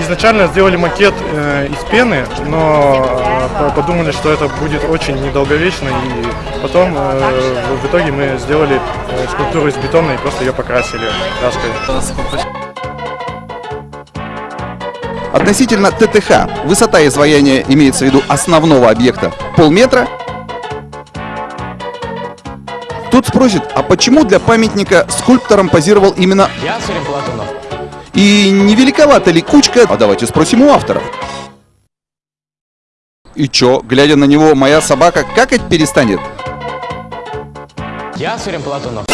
изначально сделали макет э, из пены, но э, по- подумали, что это будет очень недолговечно, и потом э, в- итоге мы сделали э, скульптуру из бетона и просто ее покрасили краской. Относительно ТТХ, высота изваяния имеется в виду основного объекта полметра. Тут спросит, а почему для памятника скульптором позировал именно Я Сурим. И не великовата ли кучка? А давайте спросим у автора. И чё, глядя на него, моя собака какать перестанет? Я Сурим Платонов.